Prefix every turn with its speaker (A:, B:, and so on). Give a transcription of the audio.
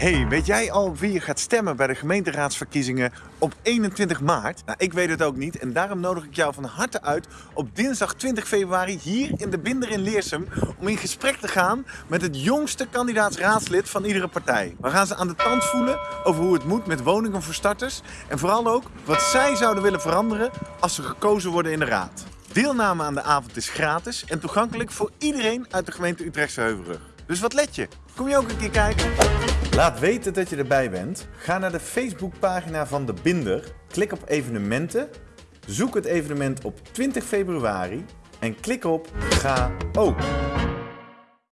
A: Hey, weet jij al wie je gaat stemmen bij de gemeenteraadsverkiezingen op 21 maart? Nou, ik weet het ook niet en daarom nodig ik jou van harte uit op dinsdag 20 februari hier in de Binder in Leersum om in gesprek te gaan met het jongste kandidaatsraadslid van iedere partij. We gaan ze aan de tand voelen over hoe het moet met woningen voor starters en vooral ook wat zij zouden willen veranderen als ze gekozen worden in de raad. Deelname aan de avond is gratis en toegankelijk voor iedereen uit de gemeente Utrechtse Heuvelrug. Dus wat let je? Kom je ook een keer kijken? Laat weten dat je erbij bent. Ga naar de Facebookpagina van De Binder, klik op evenementen, zoek het evenement op 20 februari en klik op Ga ook.